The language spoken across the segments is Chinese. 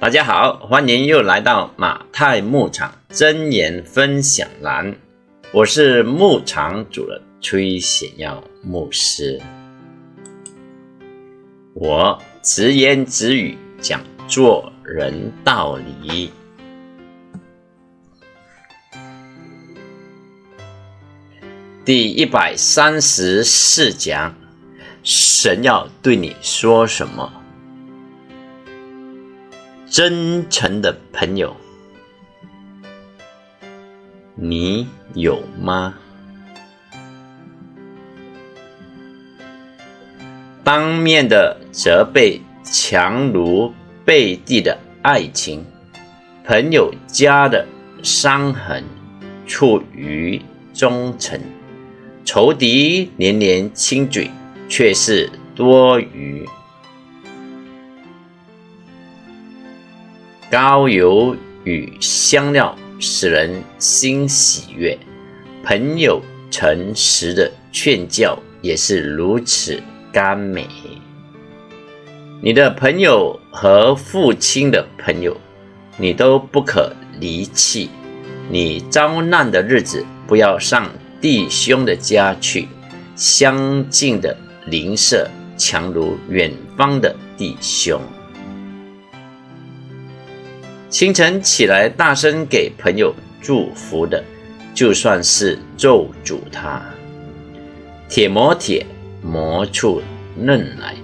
大家好，欢迎又来到马太牧场真言分享栏，我是牧场主人崔显耀牧师。我直言直语讲做人道理。第一百三十四讲，神要对你说什么？真诚的朋友，你有吗？当面的责备强如背地的爱情，朋友家的伤痕处于忠诚。仇敌连连亲嘴，却是多余。高油与香料使人心喜悦，朋友诚实的劝教也是如此甘美。你的朋友和父亲的朋友，你都不可离弃。你遭难的日子，不要上。弟兄的家去，相近的邻舍强如远方的弟兄。清晨起来，大声给朋友祝福的，就算是咒诅他。铁磨铁，磨出刃来，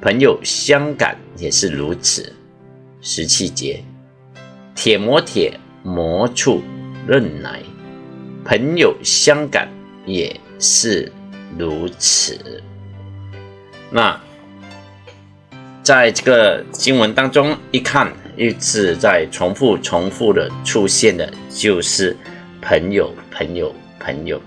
朋友相感也是如此。十七节，铁磨铁，磨出刃来。朋友相感也是如此。那在这个经文当中，一看一直在重复、重复的出现的，就是朋友、朋友、朋友。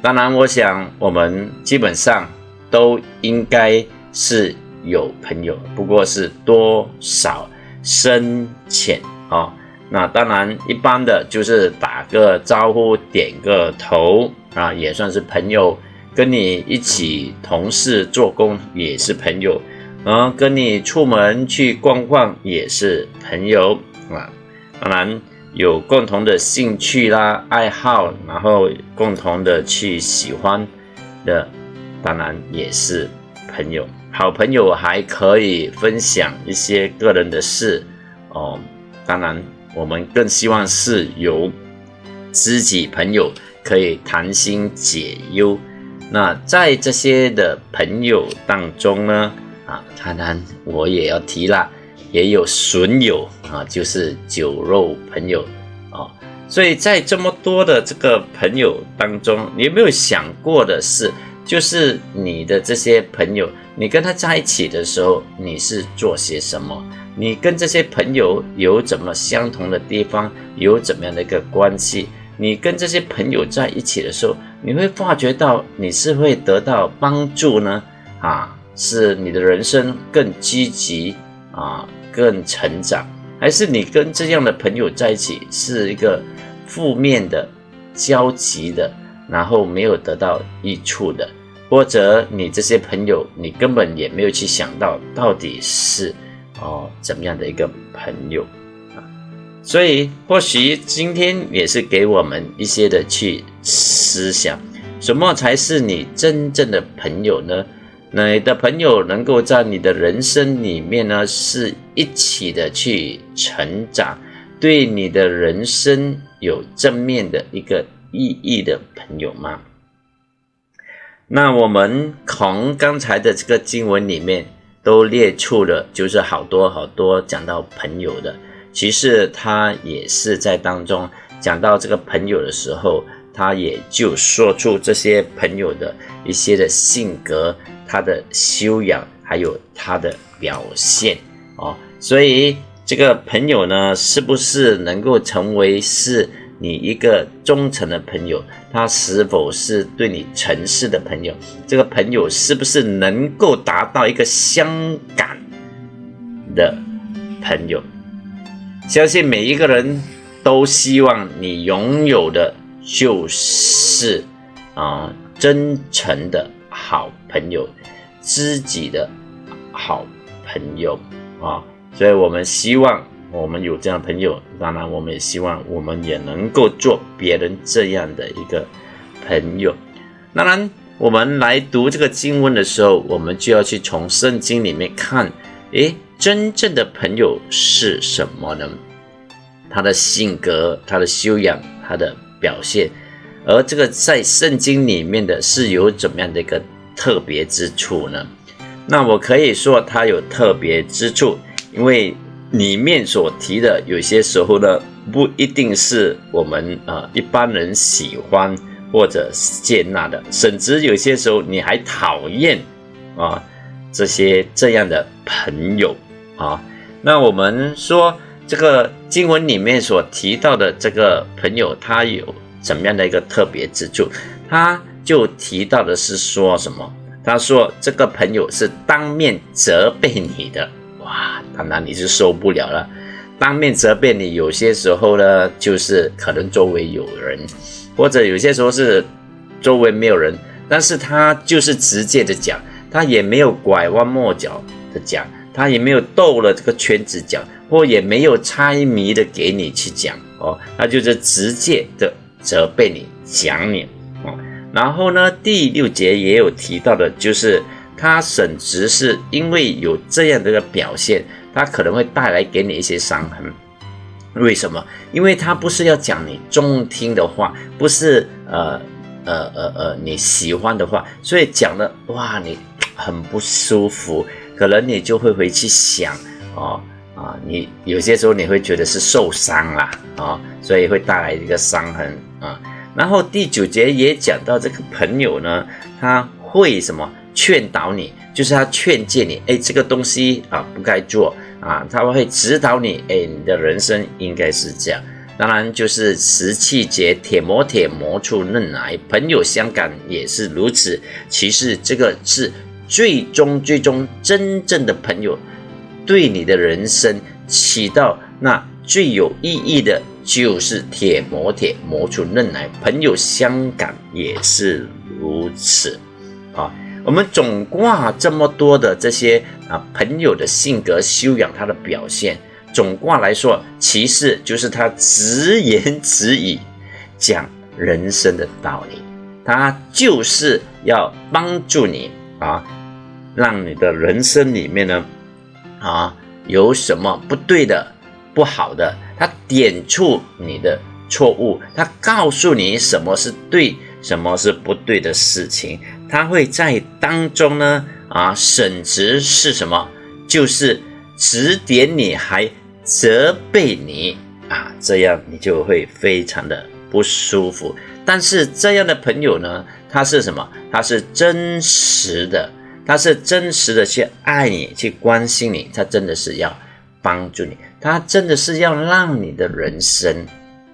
当然，我想我们基本上都应该是有朋友，不过是多少深浅啊。那当然，一般的就是打个招呼、点个头啊，也算是朋友。跟你一起同事做工也是朋友，啊，跟你出门去逛逛也是朋友啊。当然有共同的兴趣啦、爱好，然后共同的去喜欢的，当然也是朋友。好朋友还可以分享一些个人的事哦，当然。我们更希望是由知己朋友可以谈心解忧。那在这些的朋友当中呢，啊，当然我也要提了，也有损友啊，就是酒肉朋友啊。所以在这么多的这个朋友当中，你有没有想过的是，就是你的这些朋友，你跟他在一起的时候，你是做些什么？你跟这些朋友有怎么相同的地方，有怎么样的一个关系？你跟这些朋友在一起的时候，你会发觉到你是会得到帮助呢？啊，是你的人生更积极啊，更成长，还是你跟这样的朋友在一起是一个负面的、焦急的，然后没有得到益处的？或者你这些朋友，你根本也没有去想到到底是？哦，怎么样的一个朋友啊？所以或许今天也是给我们一些的去思想，什么才是你真正的朋友呢？你的朋友能够在你的人生里面呢，是一起的去成长，对你的人生有正面的一个意义的朋友吗？那我们从刚才的这个经文里面。都列出了，就是好多好多讲到朋友的，其实他也是在当中讲到这个朋友的时候，他也就说出这些朋友的一些的性格、他的修养，还有他的表现哦。所以这个朋友呢，是不是能够成为是？你一个忠诚的朋友，他是否是对你诚实的朋友？这个朋友是不是能够达到一个相感的朋友？相信每一个人都希望你拥有的就是啊，真诚的好朋友，知己的好朋友啊！所以我们希望我们有这样的朋友，当然我们也希望我们也能够做别人这样的一个朋友。当然，我们来读这个经文的时候，我们就要去从圣经里面看，诶，真正的朋友是什么呢？他的性格、他的修养、他的表现，而这个在圣经里面的是有怎么样的一个特别之处呢？那我可以说它有特别之处，因为里面所提的有些时候呢，不一定是我们啊一般人喜欢或者接纳的，甚至有些时候你还讨厌啊这些这样的朋友啊。那我们说。这个经文里面所提到的这个朋友，他有怎么样的一个特别之处？他就提到的是说什么？他说这个朋友是当面责备你的，哇，当然你是受不了了。当面责备你，有些时候呢，就是可能周围有人，或者有些时候是周围没有人，但是他就是直接的讲，他也没有拐弯抹角的讲，他也没有逗了这个圈子讲。或也没有猜谜的给你去讲哦，他就是直接的责备你讲你哦。然后呢，第六节也有提到的，就是他甚至是因为有这样的一个表现，他可能会带来给你一些伤痕。为什么？因为他不是要讲你中听的话，不是呃呃呃呃你喜欢的话，所以讲的哇你很不舒服，可能你就会回去想哦。啊，你有些时候你会觉得是受伤啦，啊，所以会带来一个伤痕啊。然后第九节也讲到这个朋友呢，他会什么劝导你，就是他劝诫你，哎，这个东西啊不该做啊，他会指导你，哎，你的人生应该是这样。当然就是十七节，铁磨铁磨出嫩来，朋友相感也是如此。其实这个是最终最终真正的朋友。对你的人生起到那最有意义的，就是铁磨铁磨出嫩来，朋友相感也是如此啊。我们总挂这么多的这些啊朋友的性格修养，他的表现，总挂来说，其实就是他直言直语讲人生的道理，他就是要帮助你啊，让你的人生里面呢。啊，有什么不对的、不好的，他点出你的错误，他告诉你什么是对，什么是不对的事情，他会在当中呢，啊，审直是什么？就是指点你，还责备你啊，这样你就会非常的不舒服。但是这样的朋友呢，他是什么？他是真实的。他是真实的去爱你，去关心你，他真的是要帮助你，他真的是要让你的人生，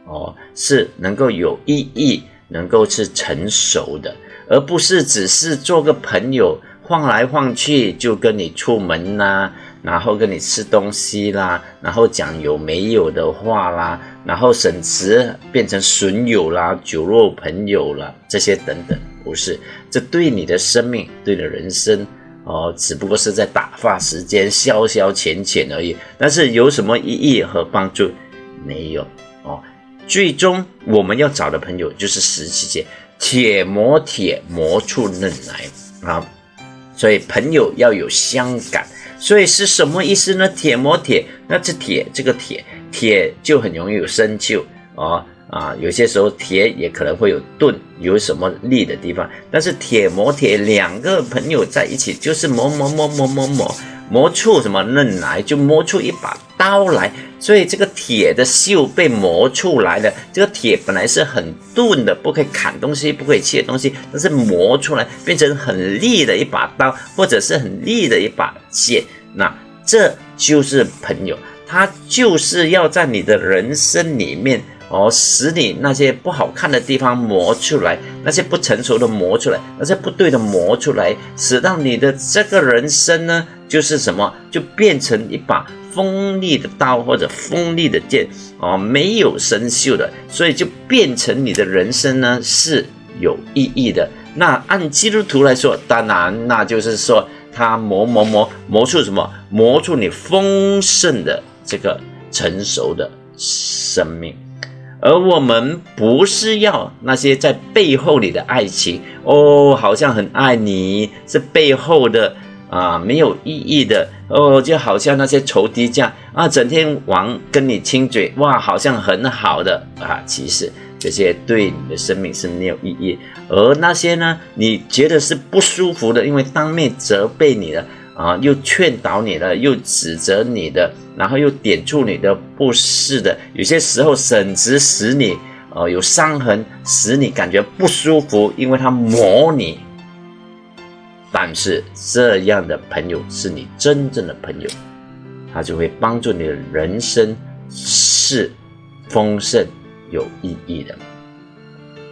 哦，是能够有意义，能够是成熟的，而不是只是做个朋友，晃来晃去就跟你出门啦，然后跟你吃东西啦，然后讲有没有的话啦，然后甚至变成损友啦、酒肉朋友啦，这些等等。不是，这对你的生命，对你的人生，哦，只不过是在打发时间、消消遣遣而已。但是有什么意义和帮助？没有哦。最终我们要找的朋友就是十七节，铁磨铁磨出嫩来啊。所以朋友要有相感，所以是什么意思呢？铁磨铁，那这铁这个铁铁就很容易有生锈啊。啊，有些时候铁也可能会有钝，有什么利的地方。但是铁磨铁，两个朋友在一起就是磨磨磨磨磨磨磨出什么嫩来，就磨出一把刀来。所以这个铁的锈被磨出来了。这个铁本来是很钝的，不可以砍东西，不可以切东西，但是磨出来变成很利的一把刀，或者是很利的一把剑。那这就是朋友，他就是要在你的人生里面。哦，使你那些不好看的地方磨出来，那些不成熟的磨出来，那些不对的磨出来，使到你的这个人生呢，就是什么，就变成一把锋利的刀或者锋利的剑哦，没有生锈的，所以就变成你的人生呢是有意义的。那按基督徒来说，当然那就是说，他磨磨磨磨出什么，磨出你丰盛的这个。成熟的生命。而我们不是要那些在背后里的爱情哦，好像很爱你，是背后的啊没有意义的哦，就好像那些仇敌这样啊，整天玩跟你亲嘴，哇，好像很好的啊，其实这些对你的生命是没有意义。而那些呢，你觉得是不舒服的，因为当面责备你的。啊，又劝导你的，又指责你的，然后又点出你的不是的，有些时候甚至使你，呃，有伤痕，使你感觉不舒服，因为他磨你。但是这样的朋友是你真正的朋友，他就会帮助你的人生是丰盛有意义的。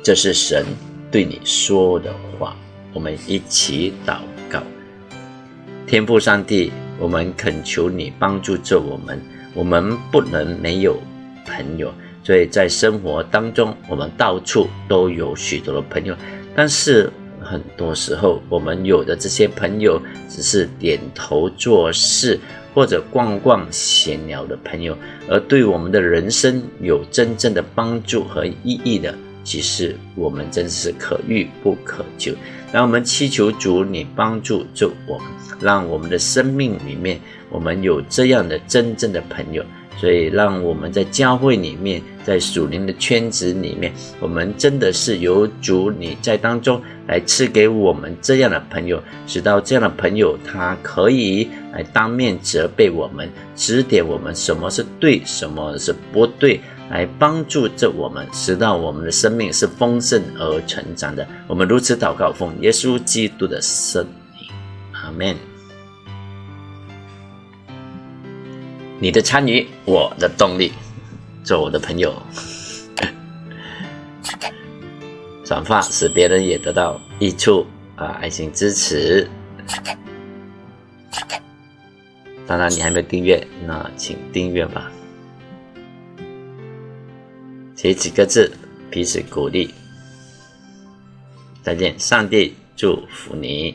这是神对你说的话，我们一起祷告。天父上帝，我们恳求你帮助着我们。我们不能没有朋友，所以在生活当中，我们到处都有许多的朋友。但是很多时候，我们有的这些朋友只是点头做事或者逛逛闲聊的朋友，而对我们的人生有真正的帮助和意义的，其实我们真是可遇不可求。让我们祈求主，你帮助着我们。让我们的生命里面，我们有这样的真正的朋友，所以让我们在教会里面，在属灵的圈子里面，我们真的是有主你在当中来赐给我们这样的朋友，直到这样的朋友他可以来当面责备我们，指点我们什么是对，什么是不对，来帮助着我们，使到我们的生命是丰盛而成长的。我们如此祷告，奉耶稣基督的圣名，阿门。你的参与，我的动力，做我的朋友，转发使别人也得到益处啊！爱心支持。当然，你还没有订阅，那请订阅吧。写几个字，彼此鼓励。再见，上帝祝福你。